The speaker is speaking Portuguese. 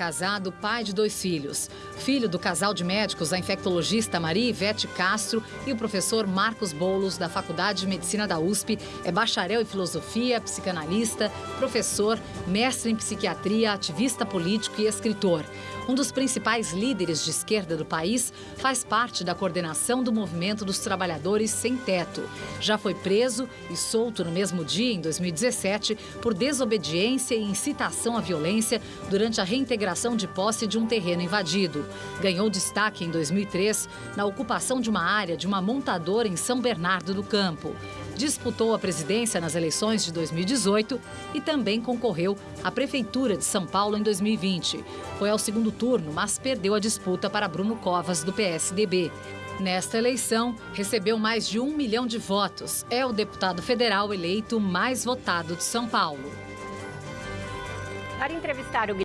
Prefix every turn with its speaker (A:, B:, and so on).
A: casado, pai de dois filhos. Filho do casal de médicos, a infectologista Maria Ivete Castro e o professor Marcos Boulos, da Faculdade de Medicina da USP, é bacharel em filosofia, psicanalista, professor, mestre em psiquiatria, ativista político e escritor. Um dos principais líderes de esquerda do país, faz parte da coordenação do movimento dos trabalhadores sem teto. Já foi preso e solto no mesmo dia, em 2017, por desobediência e incitação à violência durante a reintegração de posse de um terreno invadido. Ganhou destaque em 2003 na ocupação de uma área de uma montadora em São Bernardo do Campo. Disputou a presidência nas eleições de 2018 e também concorreu à Prefeitura de São Paulo em 2020. Foi ao segundo turno, mas perdeu a disputa para Bruno Covas, do PSDB. Nesta eleição, recebeu mais de um milhão de votos. É o deputado federal eleito mais votado de São Paulo.
B: Para entrevistar o